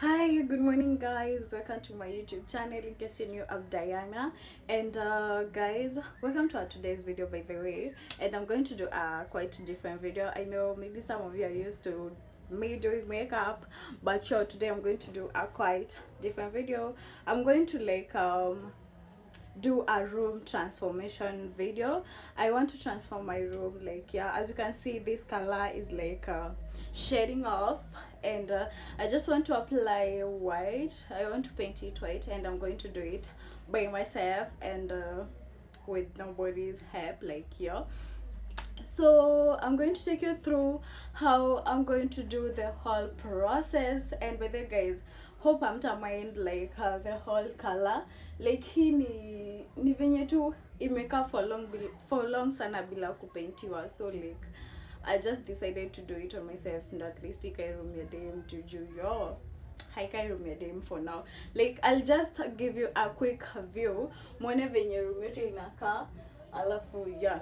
Hi, good morning, guys. Welcome to my YouTube channel. In case you're new, I'm Diana, and uh, guys, welcome to our today's video. By the way, and I'm going to do a quite different video. I know maybe some of you are used to me doing makeup, but sure, today I'm going to do a quite different video. I'm going to like um do a room transformation video. I want to transform my room like yeah as you can see this color is like uh, shading off and uh, i just want to apply white. I want to paint it white and i'm going to do it by myself and uh, with nobody's help like yeah. So i'm going to take you through how i'm going to do the whole process and by the guys hope I'm to mind like uh, the whole color like hii ni ni venye tu imekaa for long for long sana bila kupentiwa so like i just decided to do it on myself and at least ikai room ya dem juu yo haikai room ya dem for now. Like i'll just give you a quick view. Mwone venye room yetu inakaa alafu yeah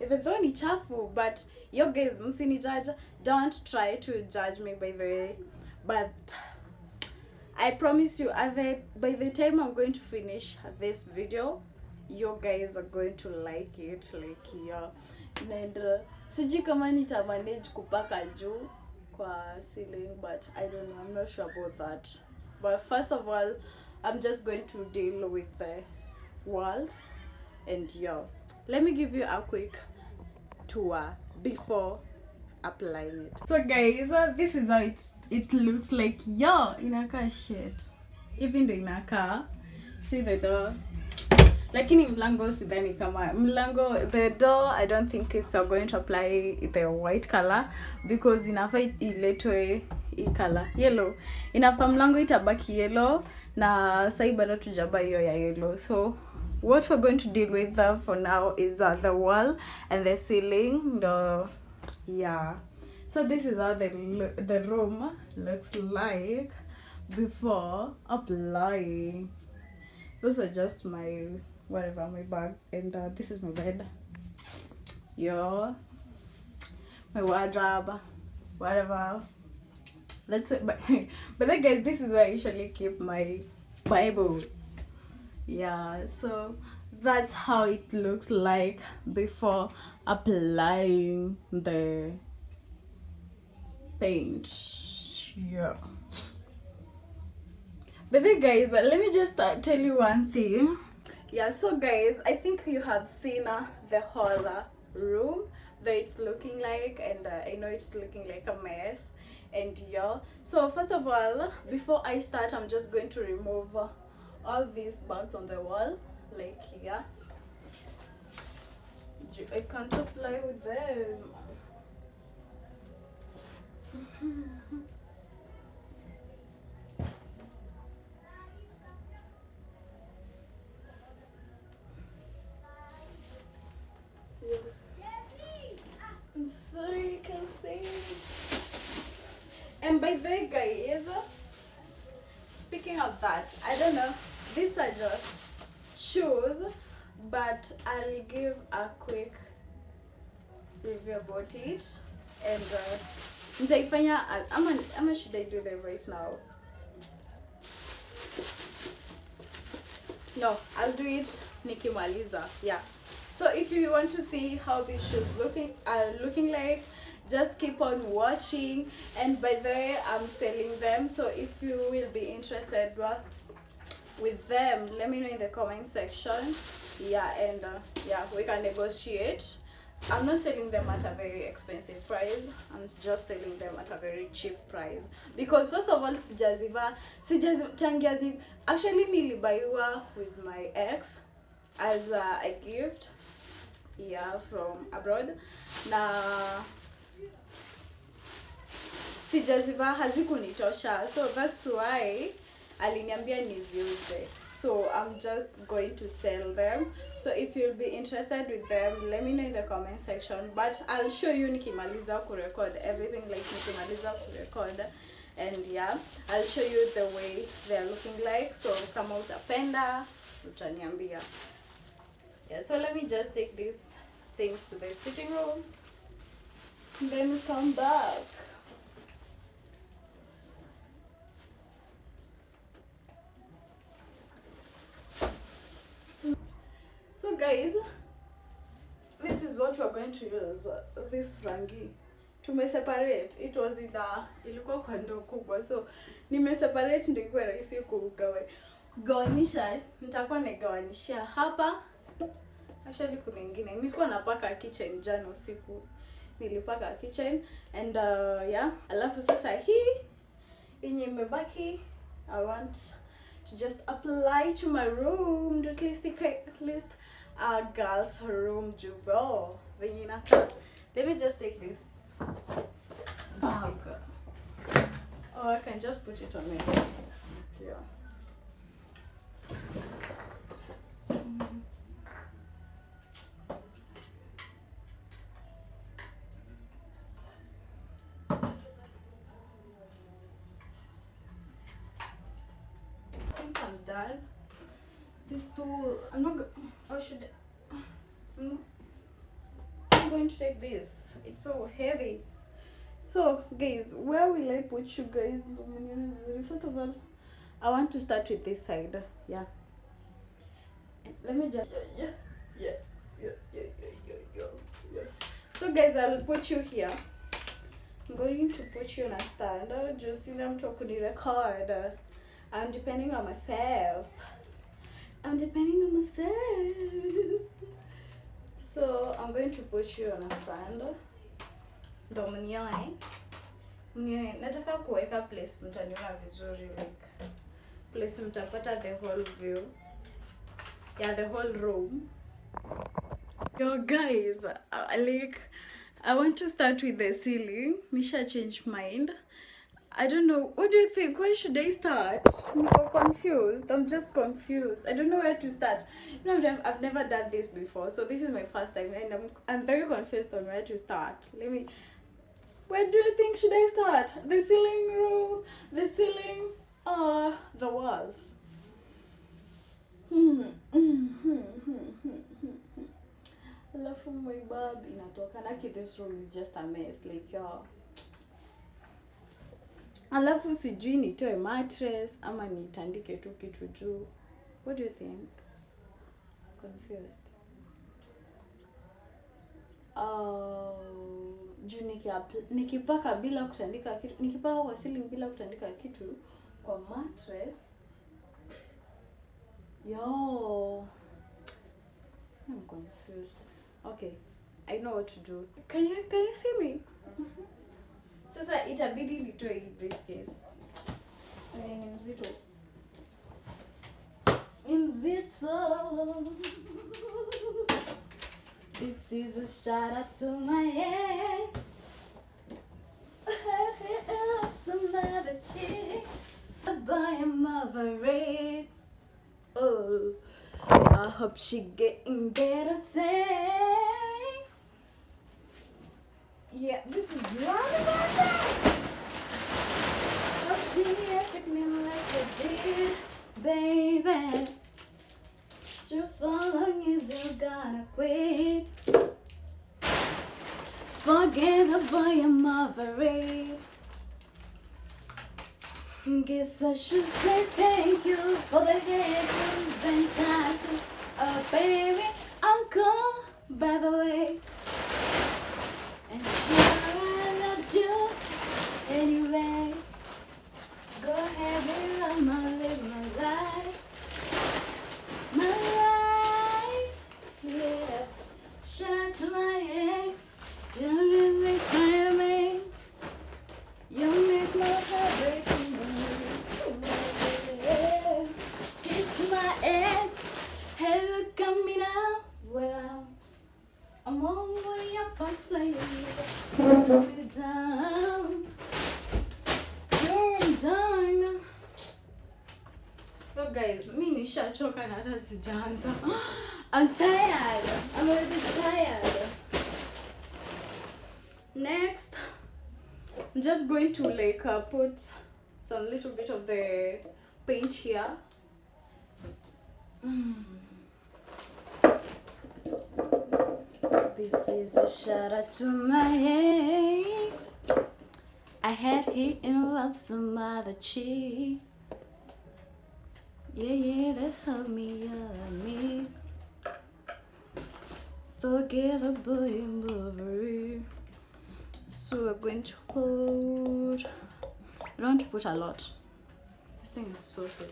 even though ni chafu but yo guys msini judge don't try to judge me by the way but i promise you at the, by the time i'm going to finish this video you guys are going to like it like yeah. And uh, sijui manage kupaka juu kwa ceiling but i don't know i'm not sure about that. But first of all i'm just going to deal with the walls. And yeah. Let me give you a quick tour before applying it. So guys uh, this is how it, it looks like. Yo inakaa shit. Hivi ndo inakaa see the door. Lakini mlango sidhani kama. Mlango the door i don't think if you're going to apply the white color because inafaa iletwe color. Yellow. Inafaa mlango itabaki yellow na sai bado tujaba hiyo ya yellow. So what we're going to deal with uh, for now is uh, the wall and the ceiling the yeah. So this is how the the room looks like before applying. Those are just my whatever my bags and uh, this is my bed. Yo my wardrobe whatever. That's it but but then guys this is where i usually keep my bible. Yeah so that's how it looks like before applying the paint. Yeah. But then guys uh, let me just uh, tell you one thing. Yeah so guys i think you have seen uh, the whole uh, room that it's looking like and uh, i know it's looking like a mess and yeah. So first of all before i start i'm just going to remove all these bags on the wall like here. I can't apply with them. You can see. And by the way guys speaking of that i don't know these are just shoes but i'll give a quick review about it and uh, ama, ama should i do them right now? No i'll do it Nikki nikimaliza yeah. So if you want to see how these shoes looking are looking like just keep on watching. And by the way i'm selling them so if you will be interested well, with them let me know in the comment section. Yeah and uh, yeah we can negotiate. I'm not selling them at a very expensive price. I'm just selling them at a very cheap price. Because first of all sijaziva sijaziva tangia ni- actually nilibaiwa with my ex as uh, a gift yeah from abroad. Na sijaziva hazikunitosha so that's why aliniambia niziuze so i'm just going to sell them. So if you'll be interested with them let me know in the comment section. But i'll show you nikimaliza kurecord everything like nikimaliza kurecord. And yeah i'll show you the way they're looking like. So kama utapenda utaniambia. Yeah so let me just take these things to the sitting room. Then come back guys this is what we're going to use this rangi. Tumeseparate. It was in a ilikuwa kwa ndoo kubwa. So nimeseparate ndio ikuwe rahisi kugawa kugawanisha nitakuwa naigawanishia hapa. Actually kuna ingine. Nilikuwa napaka kitchen jana usiku. Nilipaka kitchen and uh, yeah. Alafu sasa hii yenye imebaki i want to just apply to my room. At least at least a girl's room inakaa let me just take this. Bag. Or i can just put it on my head. Yeah I think I'm done. This tool, I'm not. Go- should I'm, I'm going to take this. It's so heavy. So, guys, where will I put you guys? First of all, I want to start with this side. Yeah. Let me just. Yeah, yeah, yeah, yeah, yeah, yeah, yeah. So, guys, I'll put you here. I'm going to put you on a stand. Just in talking the record. I'm depending on myself. I'm depending on myself. So I'm going to put you on a stand. Ndo mnioe. Mnioe. Nataka kuweka place mtaniona vizuri like place mtapata the whole view. Yeah, the whole room. Yo guys, uh, like I want to start with the ceiling. Misha changed mind. I don't know. What do you think? Where should I start? I'm confused. I'm just confused. I don't know where to start. You know, I've never done this before, so this is my first time, and I'm I'm very confused on where to start. Let me. Where do you think should I start? The ceiling room, the ceiling, or the walls? Hmm. hmm, hmm. Alafu my bab inatoka naki this room is just a mess like yo. Alafu sijui nitoe mattress ama nitandike tu kitu juu. What do you think? Confused. Uh, juu nikipaka bila kutandika kitu nikipaka kwa ceiling bila kutandika kitu kwa mattress yo I'm confused. Okay, I know what to do. Can you can you see me? Sasa itabidi nitoe hii briefcase. Ni mzito. Mzito. This is a shout out to my ex. Some other chick. I By a mother. Oh, I hope she getting better sex. Yeah, this is not about that. Hope she acting like I did, baby. Too long as you gotta quit. Forget about your mother. Guess I should say thank you for the haters and tattoo. Oh, baby, uncle, by the way. Say you're down. You're done. So guys, mi nishachoka na hata sijaanza. I'm tired. I'm a bit tired. Next, I'm just going to like uh, put some little bit of the paint here. Mm. This is a shout out to my ex. I had hit and love some other chick. Yeah, yeah, that helped me, yeah, me. unforgettable movie. So I'm going to put. I don't want to put a lot. This thing is so silly.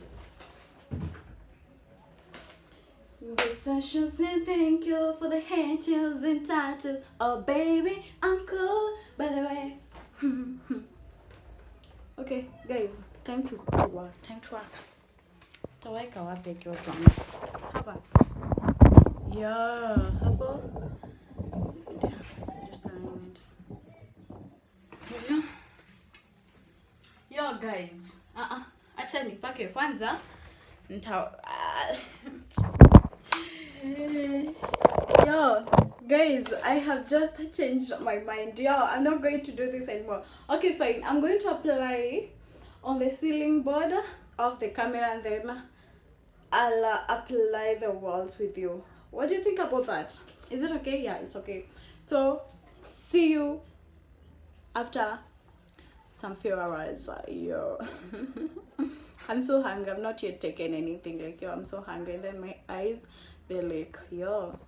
Essentials and thank you for the handles and touches. Oh baby, I'm cool. By the way. okay, guys, time to, to work. Time to work. Taweka wapi akiwa tuanga? Hapa. Yeah, hapo. Just a minute. Hivyo. Yo guys. Ah ah. Acha nipake kwanza. Nita ah. Yo, guys, I have just changed my mind. Yo, I'm not going to do this anymore. Okay, fine. I'm going to apply on the ceiling board of the camera and then I'll uh, apply the walls with you. What do you think about that? Is it okay? Yeah, it's okay. So, see you after some few hours. Yo. I'm so hungry. I've not yet taken anything. Like, yo, I'm so hungry. And then my eyes, they're like, yo.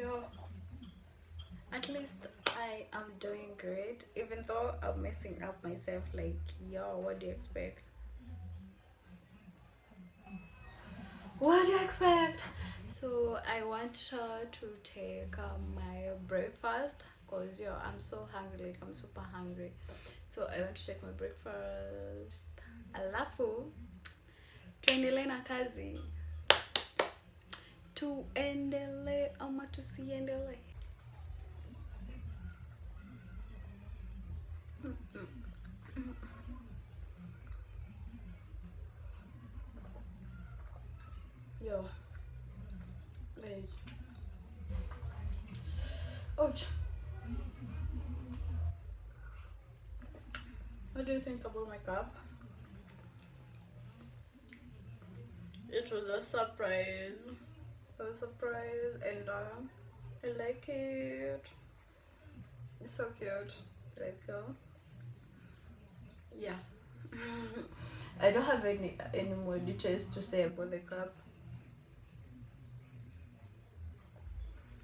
Yo, at least I am doing great, even though I'm messing up myself. Like, yo, what do you expect? What do you expect? So I want uh, to take uh, my breakfast cause yo, I'm so hungry. Like I'm super hungry. So I want to take my breakfast. Alafu tuendelee na kazi. Tuendelee ama tusiendelee? Yo, guys. Ouch. What do you think about my cup? It was a surprise. Surprise, and uh, I like it. It's so cute. Like, uh, yeah. I don't have any any more details to say about the cup,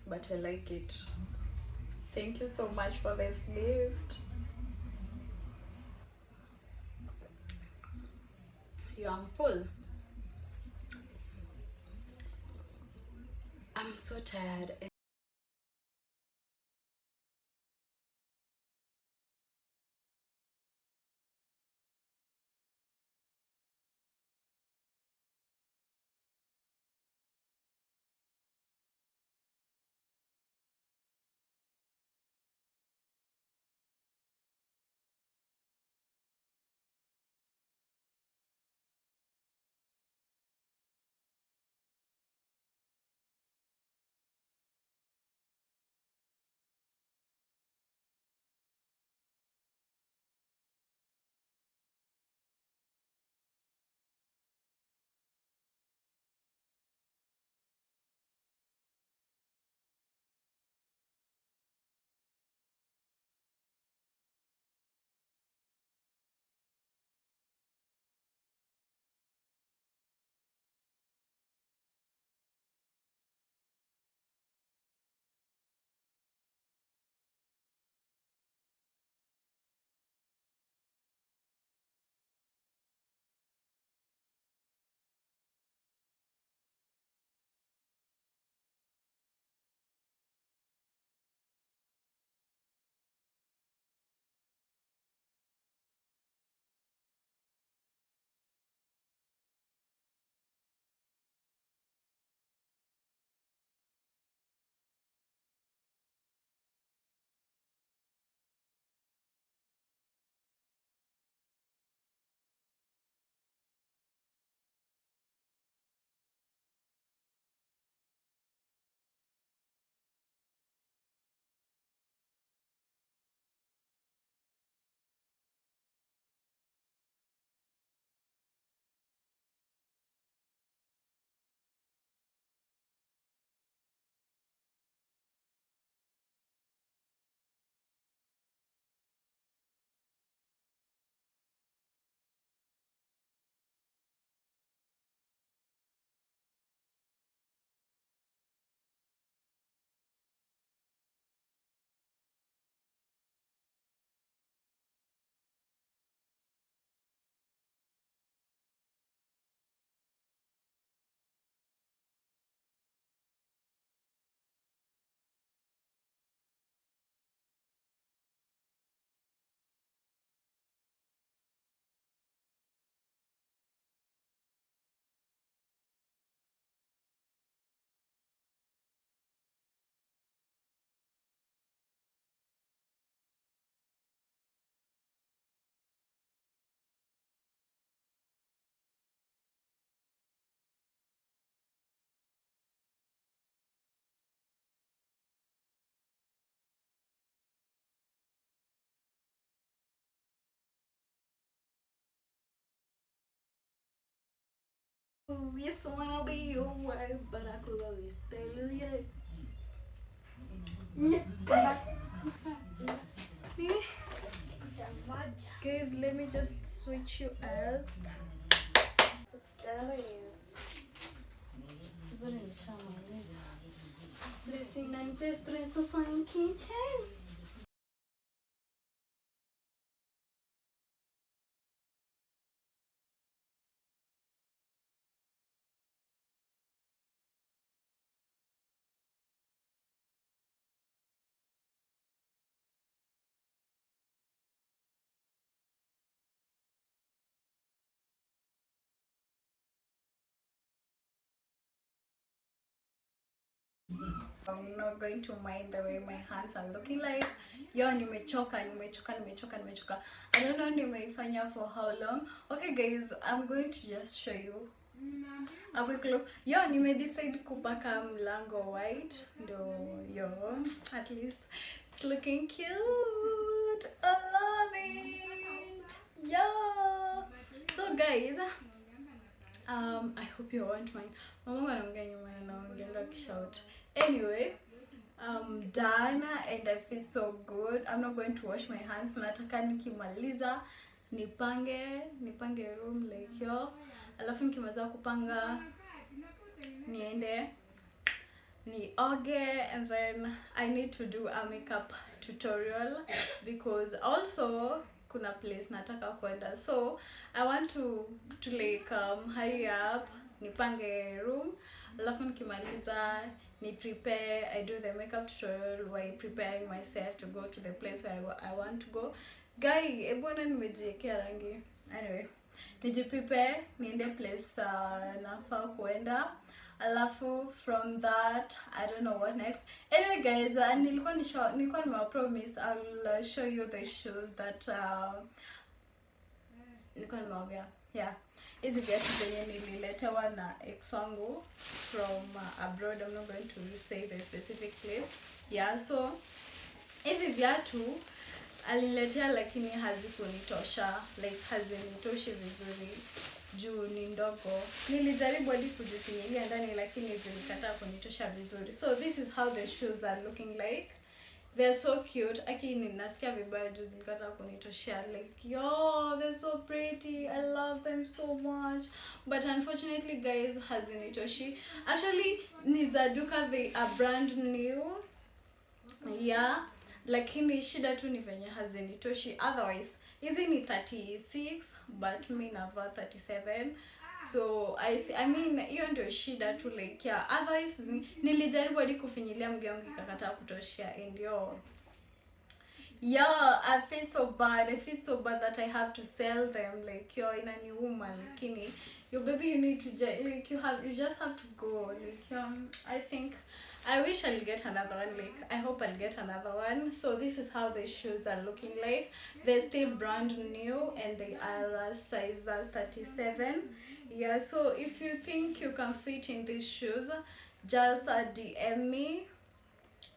but I like it. Thank you so much for this gift. Yeah, I'm full. I'm so tired. Yes, I wanna be your wife, but I could always tell you, yeah. Yeah. Guys, let me just switch you up. What's that is? Blessing and best dress on kitchen. I'm not going to mind the way my hands are looking like. Yo, nimechoka, nimechoka, nimechoka, nimechoka. I don't know nimeifanya for how long. Okay guys, I'm going to just show you a quick look. Yo, nimedecide kupaka mlango white. Ndo, yo, at least it's looking cute. I love it. Yo. So guys, um, I hope you won't mind. Mama anaongea nyuma na naongeanga kishout. Anyway, I'm done and I feel so good. I'm not going to wash my hands. Nataka nikimaliza nipange nipange room like yo, alafu nikimaliza kupanga niende nioge and then I need to do a makeup tutorial because also kuna place nataka kwenda so I want to to like um, hurry up nipange room alafu nikimaliza ni prepare I do the makeup tutorial while preparing myself to go to the place where I, wa- I want to go. Guy ebwana nimejiekea rangi. Anyway nijiprepare niende place uh, nafaa kuenda. Alafu from that i don't know what next. Anyway guys uh, nilikuwa nisha nilikuwa nimewapromise i'll uh, show you the shoes that uh, nilikuwa nimewambia yeah hizi viatu zenye nililetewa na ex wangu from uh, abroad i'm not going to say the specific place. Yeah so hizi viatu aliniletea lakini hazikunitosha like hazinitoshi vizuri. Juu ni ndogo. Nilijaribu hadi kujifinyilia ndani lakini zilikataa kunitosha vizuri. So this is how the shoes are looking like they're so cute. Aki ninasikia vibaya juu zilikataa kunitoshea like yo they're so pretty. I love them so much. But unfortunately guys hazinitoshi. Actually ni za duka they are brand new. Yeah. Lakini shida tu ni venye hazinitoshi. Otherwise hizi ni 36 but mi navaa 37 so I, I mean hiyo ndio shida tu like yeah otherwise nilijaribu hadi kufinyilia mguu wangu ikakataa kutoshea and yo yeah i feel so bad i feel so bad that i have to sell them like yo inaniuma lakini yo baby you need to ju- like you have you just have to go like um, i think i wish i'll get another one like i hope i'll get another one. So this is how the shoes are looking like. They're still brand new and they are a size uh, 37 yeah so if you think you can fit in these shoes just uh, dm me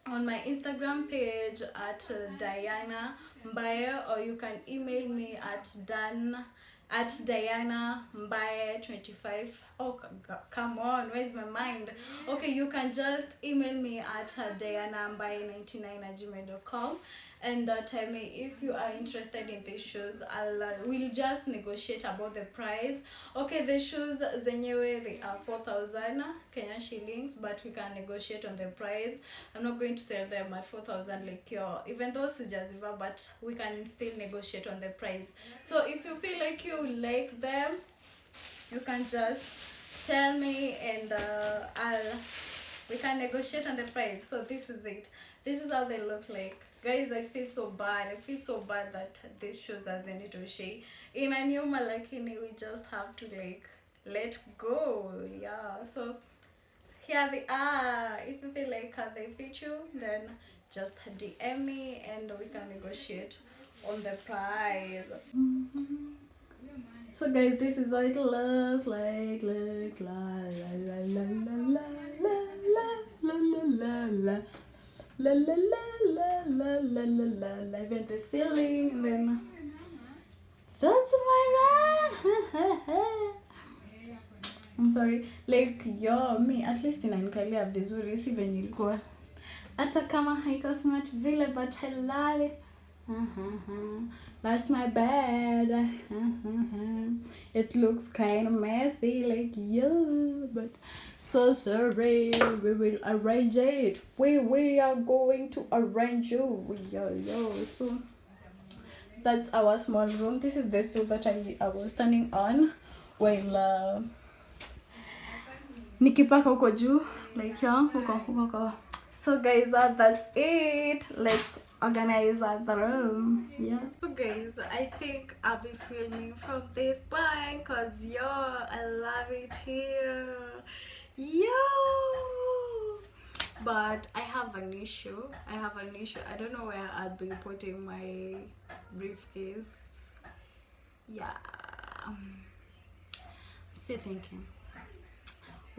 on my Instagram page at uh, Diana Mbaye or you can email me at Dan at Diana Mbaye 25 oh come on where's my mind? Okay you can just email me at uh, Diana Mbaye 99 at gmail.com and uh, tell me if you are interested in these shoes. I'll uh, we'll just negotiate about the price. Okay the shoes zenyewe they are 4000 kenyan shillings but we can negotiate on the price. I'm not going to sell them at 4000 like your even though sijaziva but we can still negotiate on the price. So if you feel like you like them you can just tell me and uh, I'll we can negotiate on the price. So this is it. This is how they look like. Guys i feel so bad. I feel so bad that this shoes hazinitoshei inaniuma lakini we just have to like let go. Yeah. So here they are. If you feel like they fit you then just dm me and we can negotiate on the price so guys this is how it looks like like la la la la la la la la la la la la la la la la la la la even the ceiling and then that's my room I'm sorry like yo me at least inanikalia vizuri si venye ilikuwa hata kama haiko smart vile but I love it uh-huh. That's my bed. It looks kind of messy, like yeah, but so sorry. We will arrange it. We we are going to arrange you. Yo yo. So that's our small room. This is the stool that I, I was standing on while uh, nikipaka huko juu like yeah. So guys, uh, that's it. Let's organize the room. Yeah. So guys i think i'll be filming from this point because yo i love it here. Yo! But i have an issue. I have an issue. I don't know where i'll be putting my briefcase. Yeah. I'm still thinking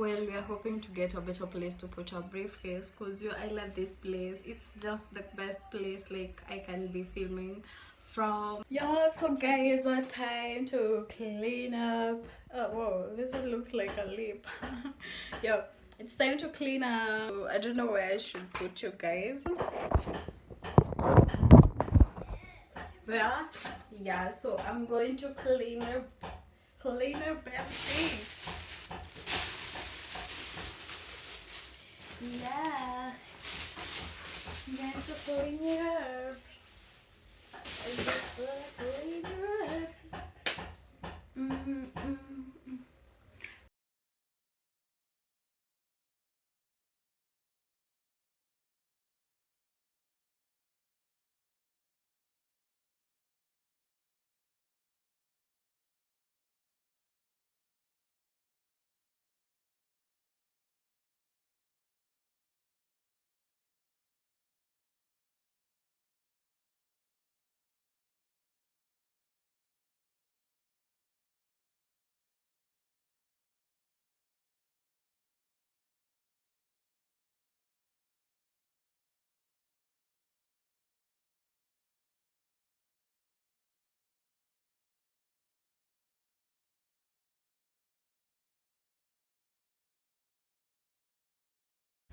well we are hoping to get a better place to put our briefcase because you i love this place. It's just the best place like i can be filming from. Yeah so guys our time to clean up. Oh whoa this one looks like a lip yeah it's time to clean up. I don't know where i should put you guys. There yeah so i'm going to clean up clean up everything Yeah. That's a pulling it up. That's a pulling it up. Mm-hmm.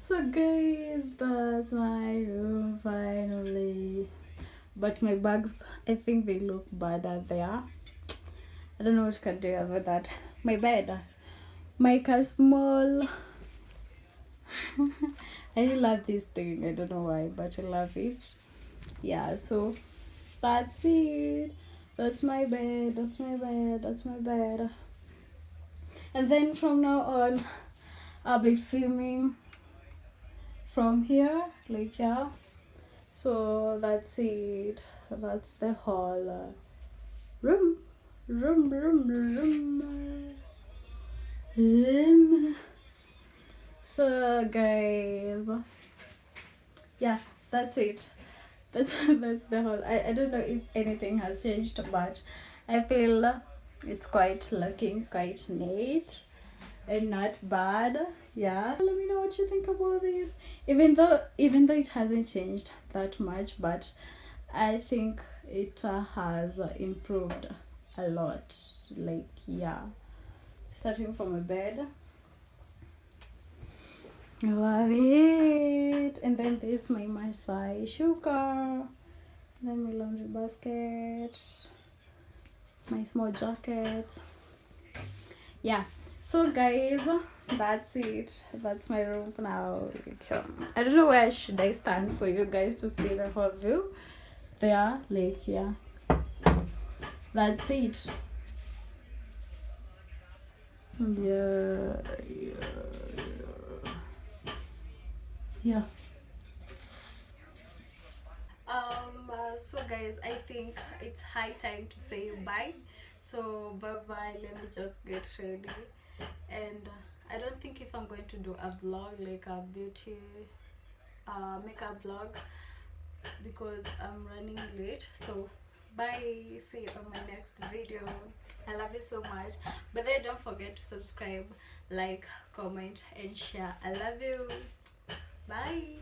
So guys that's my room finally. But my bags i think they look bad out there. I don't know what you can do about that. My bed. My car small. I love this thing. I don't know why but i love it. Yeah so that's it. That's my bed that's my bed that's my bed. And then from now on i'll be filming from here like yeah. So that's it. That's the whole uh, room. Room room room. Room. So guys. Yeah that's it. That's that's the whole. I, I don't know if anything has changed but i feel it's quite looking quite neat and not bad yeah let me know what you think about this even though even though it hasn't changed that much but i think it uh, has uh, improved a lot. Like yeah. Starting from a bed. I love it. And then this my my Masai shuka. Then my laundry basket. My small jacket. Yeah. So guys that's it. That's my room for now. I don't know where should i stand for you guys to see the whole view. There like yeah. That's it. Yeah yeah yeah, yeah. um uh, so guys i think it's high time to say bye. So bye bye let me just get ready. And uh, I don't think if I'm going to do a vlog like a beauty uh, makeup vlog because I'm running late. So bye. See you on my next video. I love you so much. But then don't forget to subscribe like comment and share. I love you. Bye